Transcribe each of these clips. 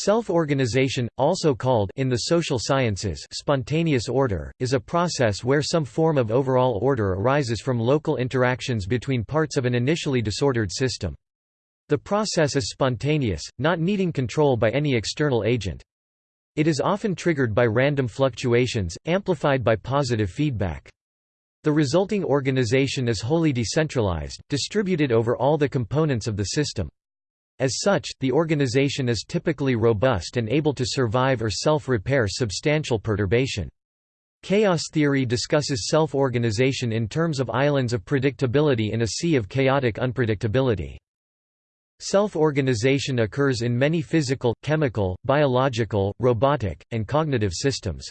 Self-organization, also called in the social sciences spontaneous order, is a process where some form of overall order arises from local interactions between parts of an initially disordered system. The process is spontaneous, not needing control by any external agent. It is often triggered by random fluctuations, amplified by positive feedback. The resulting organization is wholly decentralized, distributed over all the components of the system. As such, the organization is typically robust and able to survive or self-repair substantial perturbation. Chaos theory discusses self-organization in terms of islands of predictability in a sea of chaotic unpredictability. Self-organization occurs in many physical, chemical, biological, robotic, and cognitive systems.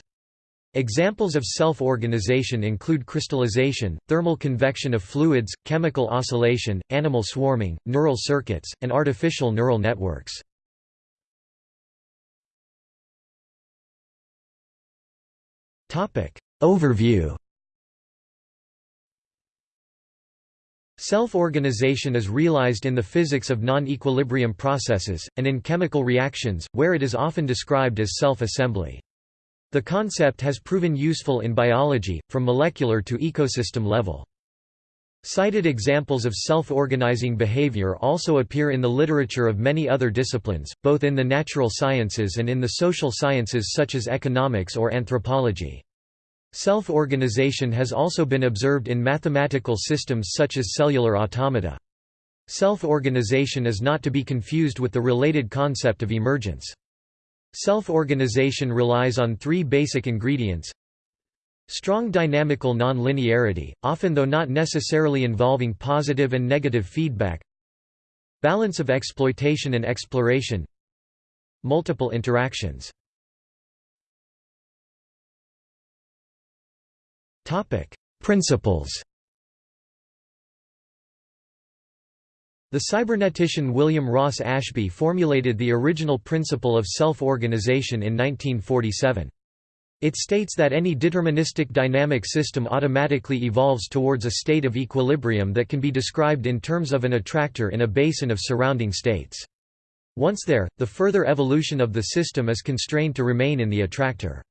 Examples of self-organization include crystallization, thermal convection of fluids, chemical oscillation, animal swarming, neural circuits, and artificial neural networks. Overview Self-organization is realized in the physics of non-equilibrium processes, and in chemical reactions, where it is often described as self-assembly. The concept has proven useful in biology, from molecular to ecosystem level. Cited examples of self-organizing behavior also appear in the literature of many other disciplines, both in the natural sciences and in the social sciences such as economics or anthropology. Self-organization has also been observed in mathematical systems such as cellular automata. Self-organization is not to be confused with the related concept of emergence. Self-organization relies on three basic ingredients. Strong dynamical nonlinearity, often though not necessarily involving positive and negative feedback. Balance of exploitation and exploration. Multiple interactions. Topic: Principles The cybernetician William Ross Ashby formulated the original principle of self-organization in 1947. It states that any deterministic dynamic system automatically evolves towards a state of equilibrium that can be described in terms of an attractor in a basin of surrounding states. Once there, the further evolution of the system is constrained to remain in the attractor.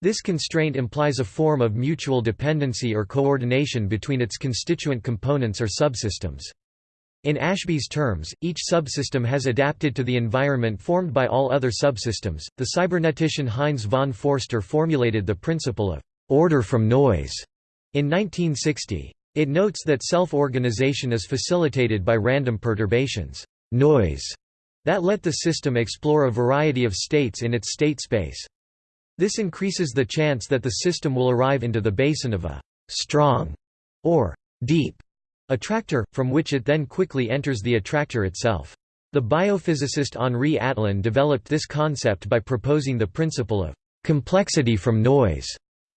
This constraint implies a form of mutual dependency or coordination between its constituent components or subsystems. In Ashby's terms, each subsystem has adapted to the environment formed by all other subsystems. The cybernetician Heinz von Foerster formulated the principle of order from noise in 1960. It notes that self-organization is facilitated by random perturbations, noise, that let the system explore a variety of states in its state space. This increases the chance that the system will arrive into the basin of a strong or deep attractor, from which it then quickly enters the attractor itself. The biophysicist Henri Atlan developed this concept by proposing the principle of complexity from noise.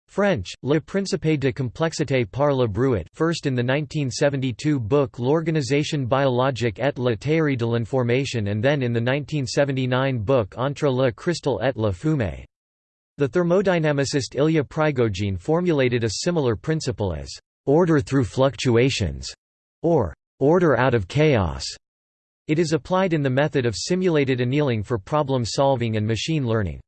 French, Le Principe de complexité par le bruit first in the 1972 book L'organisation biologique et la théorie de l'information and then in the 1979 book Entre le cristal et la fumée. The thermodynamicist Ilya Prigogine formulated a similar principle as order through fluctuations or order out of chaos. It is applied in the method of simulated annealing for problem solving and machine learning.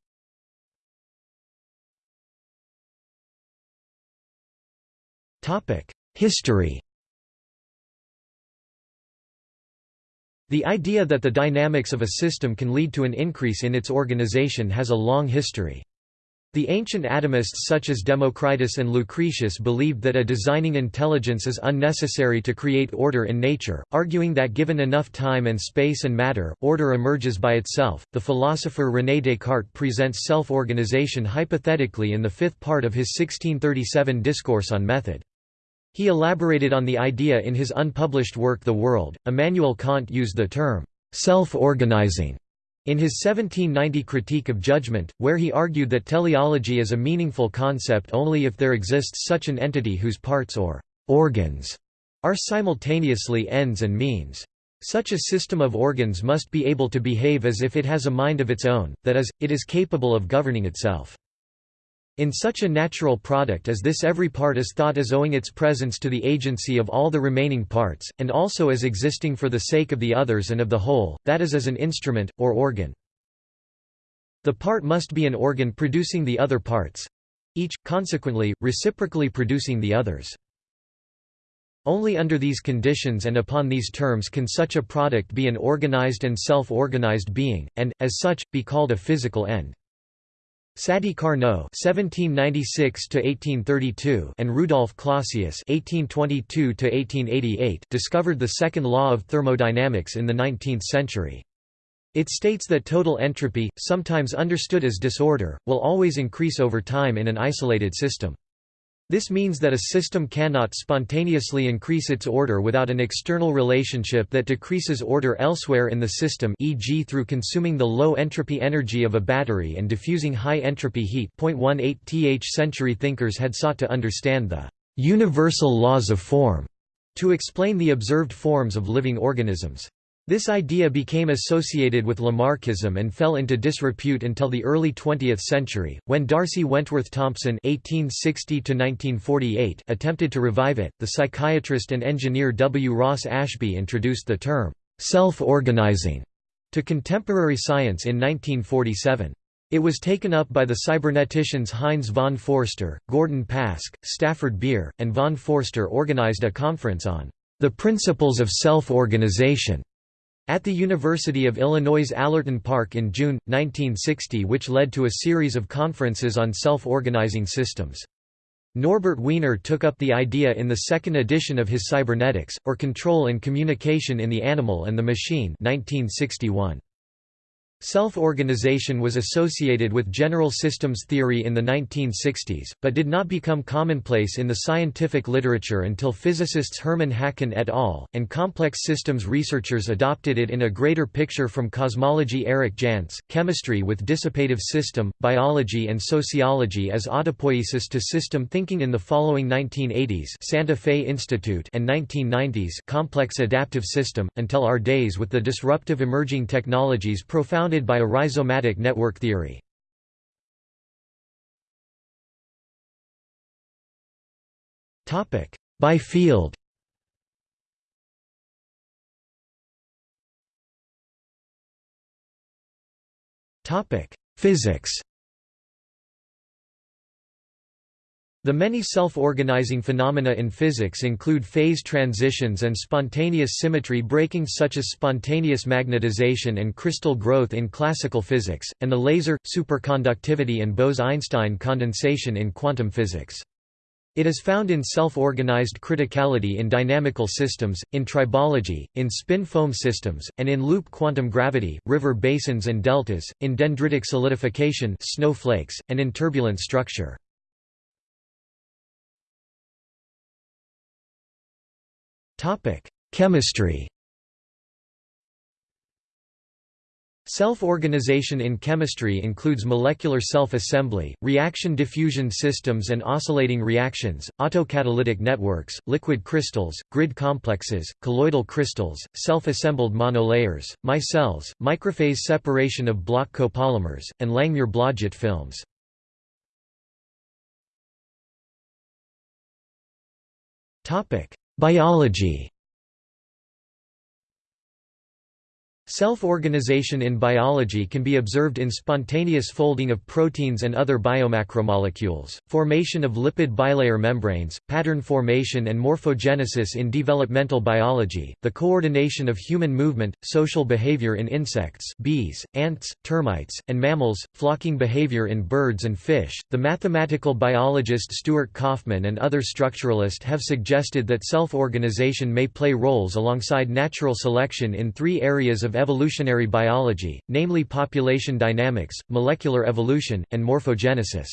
History The idea that the dynamics of a system can lead to an increase in its organization has a long history. The ancient atomists such as Democritus and Lucretius believed that a designing intelligence is unnecessary to create order in nature, arguing that given enough time and space and matter, order emerges by itself. The philosopher René Descartes presents self organization hypothetically in the fifth part of his 1637 Discourse on Method. He elaborated on the idea in his unpublished work The World. Immanuel Kant used the term self organizing in his 1790 Critique of Judgment, where he argued that teleology is a meaningful concept only if there exists such an entity whose parts or organs are simultaneously ends and means. Such a system of organs must be able to behave as if it has a mind of its own, that is, it is capable of governing itself. In such a natural product as this every part is thought as owing its presence to the agency of all the remaining parts, and also as existing for the sake of the others and of the whole, that is as an instrument, or organ. The part must be an organ producing the other parts—each, consequently, reciprocally producing the others. Only under these conditions and upon these terms can such a product be an organized and self-organized being, and, as such, be called a physical end. Sadi Carnot (1796–1832) and Rudolf Clausius (1822–1888) discovered the second law of thermodynamics in the 19th century. It states that total entropy, sometimes understood as disorder, will always increase over time in an isolated system. This means that a system cannot spontaneously increase its order without an external relationship that decreases order elsewhere in the system e.g. through consuming the low entropy energy of a battery and diffusing high entropy heat. 18 th century thinkers had sought to understand the universal laws of form to explain the observed forms of living organisms. This idea became associated with Lamarckism and fell into disrepute until the early 20th century, when D'Arcy Wentworth Thompson (1860–1948) attempted to revive it. The psychiatrist and engineer W. Ross Ashby introduced the term self-organizing to contemporary science in 1947. It was taken up by the cyberneticians Heinz von Foerster, Gordon Pask, Stafford Beer, and von Foerster organized a conference on the principles of self-organization at the University of Illinois' Allerton Park in June, 1960 which led to a series of conferences on self-organizing systems. Norbert Wiener took up the idea in the second edition of his Cybernetics, or Control and Communication in the Animal and the Machine 1961. Self-organization was associated with general systems theory in the 1960s, but did not become commonplace in the scientific literature until physicists Hermann Haken et al., and complex systems researchers adopted it in a greater picture from cosmology Erich Jantsch, chemistry with dissipative system, biology and sociology as autopoiesis to system thinking in the following 1980s Santa Fe Institute and 1990s complex adaptive system, until our days with the disruptive emerging technologies profound founded by a rhizomatic network theory. By field Physics The many self-organizing phenomena in physics include phase transitions and spontaneous symmetry breaking such as spontaneous magnetization and crystal growth in classical physics, and the laser, superconductivity and Bose–Einstein condensation in quantum physics. It is found in self-organized criticality in dynamical systems, in tribology, in spin foam systems, and in loop quantum gravity, river basins and deltas, in dendritic solidification snowflakes, and in turbulent structure. Chemistry Self-organization in chemistry includes molecular self-assembly, reaction diffusion systems and oscillating reactions, autocatalytic networks, liquid crystals, grid complexes, colloidal crystals, self-assembled monolayers, micelles, microphase separation of block copolymers, and Langmuir-Blodgett films. Biology Self-organization in biology can be observed in spontaneous folding of proteins and other biomacromolecules, formation of lipid bilayer membranes, pattern formation and morphogenesis in developmental biology, the coordination of human movement, social behavior in insects bees, ants, termites, and mammals, flocking behavior in birds and fish. The mathematical biologist Stuart Kauffman and other structuralists have suggested that self-organization may play roles alongside natural selection in three areas of evolutionary biology, namely population dynamics, molecular evolution, and morphogenesis.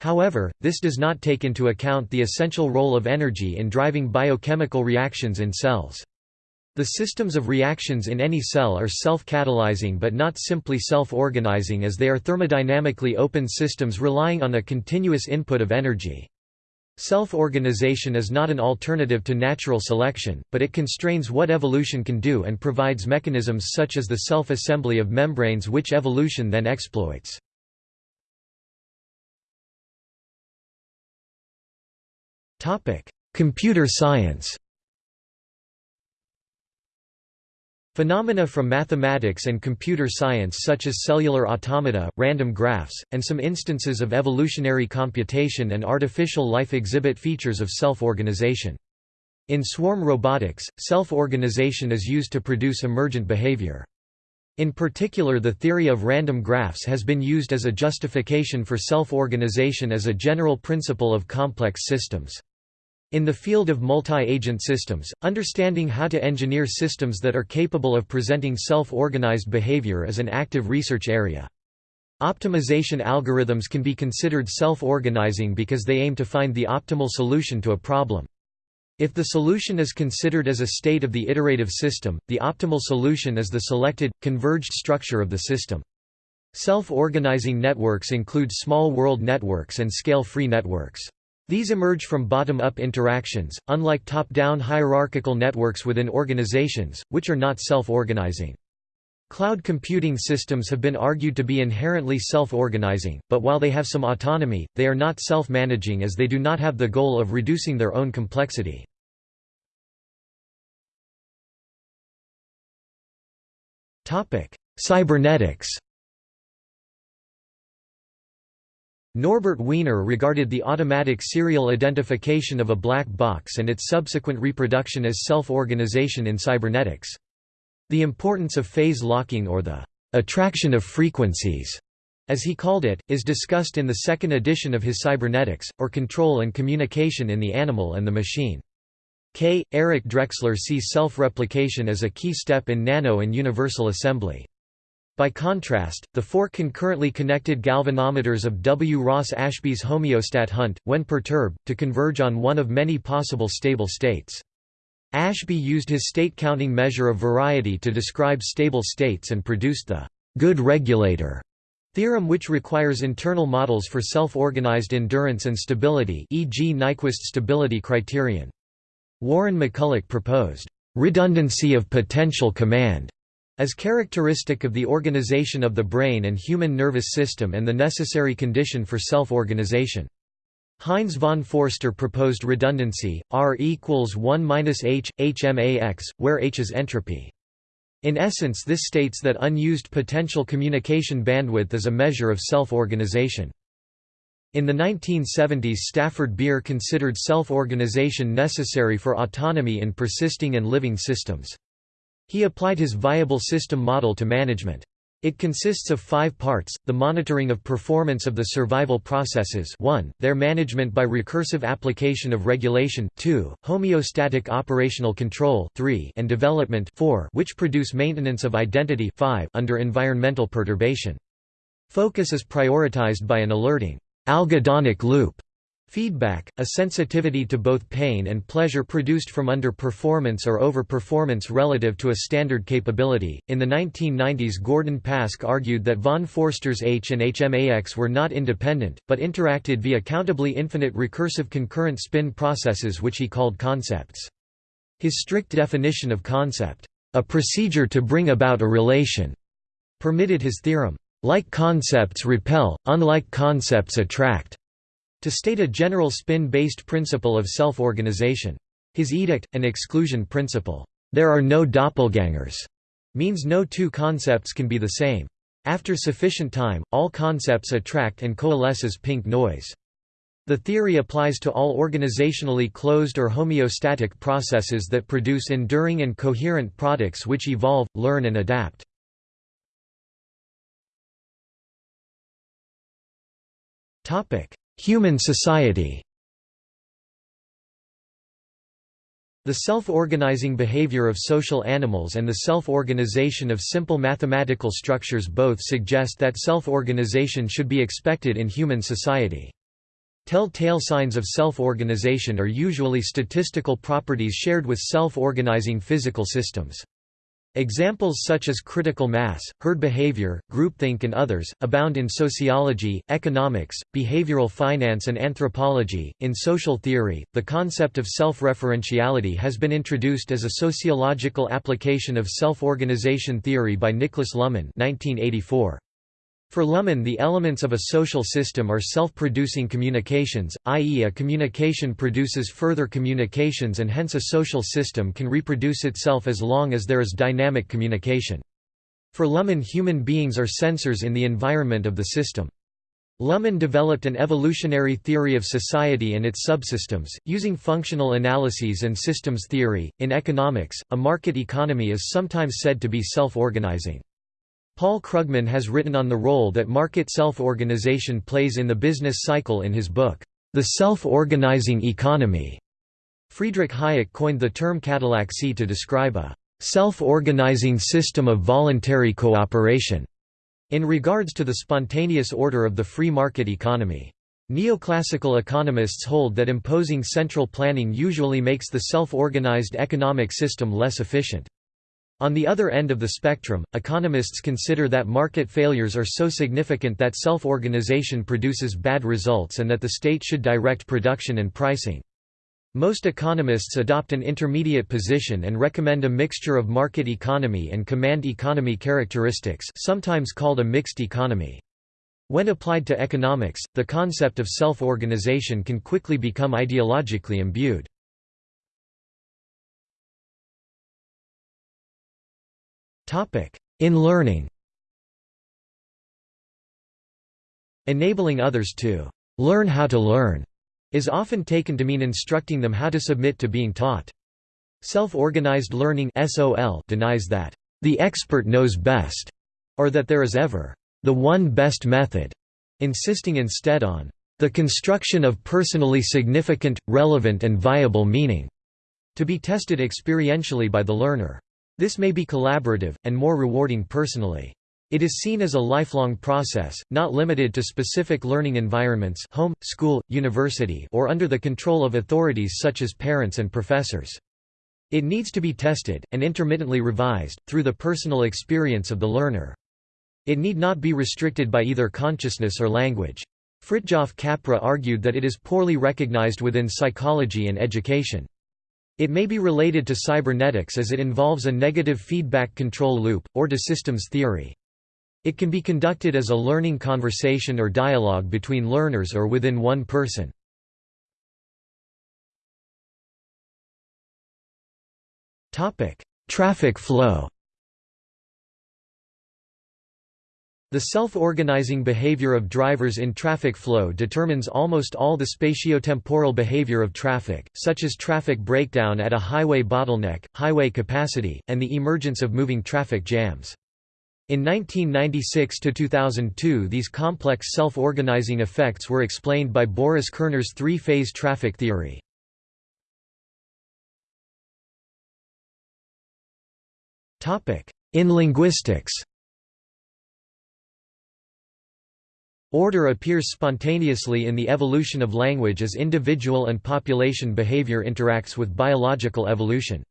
However, this does not take into account the essential role of energy in driving biochemical reactions in cells. The systems of reactions in any cell are self-catalyzing but not simply self-organizing as they are thermodynamically open systems relying on a continuous input of energy. Self-organization is not an alternative to natural selection, but it constrains what evolution can do and provides mechanisms such as the self-assembly of membranes which evolution then exploits. Computer science Phenomena from mathematics and computer science such as cellular automata, random graphs, and some instances of evolutionary computation and artificial life exhibit features of self-organization. In swarm robotics, self-organization is used to produce emergent behavior. In particular the theory of random graphs has been used as a justification for self-organization as a general principle of complex systems. In the field of multi-agent systems, understanding how to engineer systems that are capable of presenting self-organized behavior is an active research area. Optimization algorithms can be considered self-organizing because they aim to find the optimal solution to a problem. If the solution is considered as a state of the iterative system, the optimal solution is the selected, converged structure of the system. Self-organizing networks include small world networks and scale-free networks. These emerge from bottom-up interactions, unlike top-down hierarchical networks within organizations, which are not self-organizing. Cloud computing systems have been argued to be inherently self-organizing, but while they have some autonomy, they are not self-managing as they do not have the goal of reducing their own complexity. Cybernetics Norbert Wiener regarded the automatic serial identification of a black box and its subsequent reproduction as self-organization in cybernetics. The importance of phase locking or the attraction of frequencies, as he called it, is discussed in the second edition of his Cybernetics, or Control and Communication in the Animal and the Machine. K. Eric Drexler sees self-replication as a key step in nano and universal assembly. By contrast, the four concurrently connected galvanometers of W. Ross Ashby's homeostat hunt, when perturbed, to converge on one of many possible stable states. Ashby used his state-counting measure of variety to describe stable states and produced the good regulator theorem which requires internal models for self-organized endurance and stability e.g. Nyquist stability criterion. Warren McCulloch proposed redundancy of potential command as characteristic of the organization of the brain and human nervous system and the necessary condition for self-organization. Heinz von Foerster proposed redundancy, R equals 1 minus h, hmax, where h is entropy. In essence this states that unused potential communication bandwidth is a measure of self-organization. In the 1970s Stafford Beer considered self-organization necessary for autonomy in persisting and living systems. He applied his viable system model to management. It consists of five parts, the monitoring of performance of the survival processes 1, their management by recursive application of regulation 2, homeostatic operational control 3, and development 4, which produce maintenance of identity 5, under environmental perturbation. Focus is prioritized by an alerting algedonic loop Feedback, a sensitivity to both pain and pleasure produced from underperformance or overperformance relative to a standard capability. In the 1990s, Gordon Pask argued that von Foerster's H and HMAX were not independent, but interacted via countably infinite recursive concurrent spin processes which he called concepts. His strict definition of concept, a procedure to bring about a relation, permitted his theorem, like concepts repel, unlike concepts attract to state a general spin-based principle of self-organization. His edict, an exclusion principle, "'There are no doppelgangers' means no two concepts can be the same. After sufficient time, all concepts attract and coalesce as pink noise. The theory applies to all organizationally closed or homeostatic processes that produce enduring and coherent products which evolve, learn and adapt. Human society The self-organizing behavior of social animals and the self-organization of simple mathematical structures both suggest that self-organization should be expected in human society. Tell-tale signs of self-organization are usually statistical properties shared with self-organizing physical systems. Examples such as critical mass, herd behavior, groupthink and others, abound in sociology, economics, behavioral finance and anthropology. In social theory, the concept of self-referentiality has been introduced as a sociological application of self-organization theory by Niklas Luhmann 1984. For Luhmann the elements of a social system are self-producing communications, i.e. a communication produces further communications and hence a social system can reproduce itself as long as there is dynamic communication. For Luhmann human beings are sensors in the environment of the system. Luhmann developed an evolutionary theory of society and its subsystems, using functional analyses and systems theory. In economics, a market economy is sometimes said to be self-organizing. Paul Krugman has written on the role that market self-organization plays in the business cycle in his book, The Self-Organizing Economy. Friedrich Hayek coined the term catallaxy to describe a self-organizing system of voluntary cooperation in regards to the spontaneous order of the free market economy. Neoclassical economists hold that imposing central planning usually makes the self-organized economic system less efficient. On the other end of the spectrum, economists consider that market failures are so significant that self-organization produces bad results and that the state should direct production and pricing. Most economists adopt an intermediate position and recommend a mixture of market economy and command economy characteristics sometimes called a mixed economy. When applied to economics, the concept of self-organization can quickly become ideologically imbued. In learning Enabling others to «learn how to learn» is often taken to mean instructing them how to submit to being taught. Self-organized learning denies that «the expert knows best» or that there is ever «the one best method», insisting instead on «the construction of personally significant, relevant and viable meaning» to be tested experientially by the learner. This may be collaborative, and more rewarding personally. It is seen as a lifelong process, not limited to specific learning environments home, school, university or under the control of authorities such as parents and professors. It needs to be tested, and intermittently revised, through the personal experience of the learner. It need not be restricted by either consciousness or language. Fritjof Capra argued that it is poorly recognized within psychology and education. It may be related to cybernetics as it involves a negative feedback control loop, or to systems theory. It can be conducted as a learning conversation or dialogue between learners or within one person. Traffic flow The self-organizing behavior of drivers in traffic flow determines almost all the spatiotemporal behavior of traffic, such as traffic breakdown at a highway bottleneck, highway capacity, and the emergence of moving traffic jams. In 1996–2002 these complex self-organizing effects were explained by Boris Kerner's three-phase traffic theory. In linguistics Order appears spontaneously in the evolution of language as individual and population behavior interacts with biological evolution.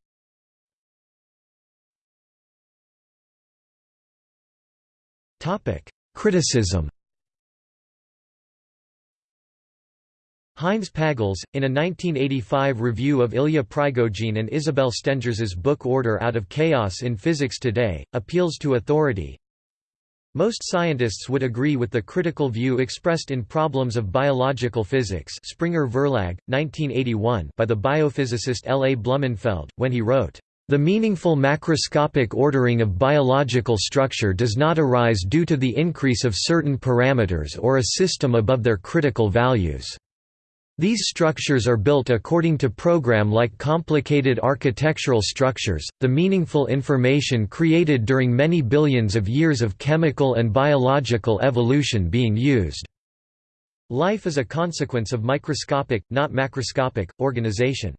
Criticism Heinz Pagels, in a 1985 review of Ilya Prigogine and Isabel Stengers's book Order Out of Chaos in Physics Today, appeals to authority, most scientists would agree with the critical view expressed in Problems of Biological Physics Springer Verlag, 1981 by the biophysicist L. A. Blumenfeld, when he wrote, "...the meaningful macroscopic ordering of biological structure does not arise due to the increase of certain parameters or a system above their critical values." These structures are built according to program-like complicated architectural structures, the meaningful information created during many billions of years of chemical and biological evolution being used. Life is a consequence of microscopic, not macroscopic, organization.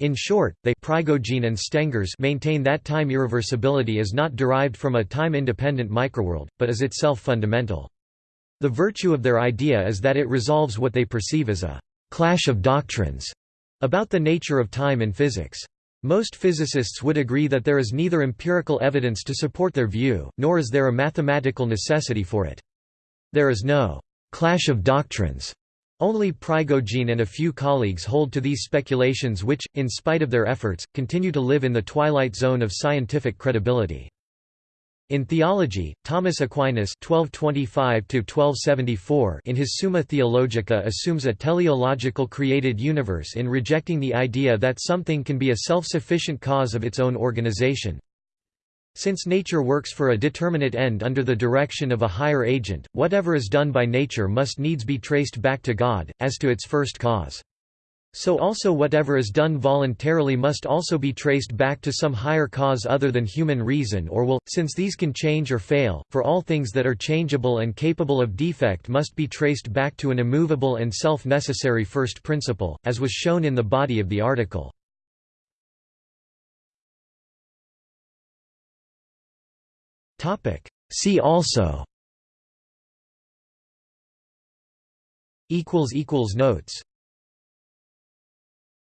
In short, they Prigogine and Stengers maintain that time irreversibility is not derived from a time-independent microworld, but is itself fundamental. The virtue of their idea is that it resolves what they perceive as a «clash of doctrines» about the nature of time in physics. Most physicists would agree that there is neither empirical evidence to support their view, nor is there a mathematical necessity for it. There is no «clash of doctrines». Only Prigogine and a few colleagues hold to these speculations which, in spite of their efforts, continue to live in the twilight zone of scientific credibility. In theology, Thomas Aquinas (1225–1274) in his Summa Theologica assumes a teleological created universe in rejecting the idea that something can be a self-sufficient cause of its own organization. Since nature works for a determinate end under the direction of a higher agent, whatever is done by nature must needs be traced back to God, as to its first cause. So also whatever is done voluntarily must also be traced back to some higher cause other than human reason or will, since these can change or fail, for all things that are changeable and capable of defect must be traced back to an immovable and self-necessary first principle, as was shown in the body of the article. See also. Notes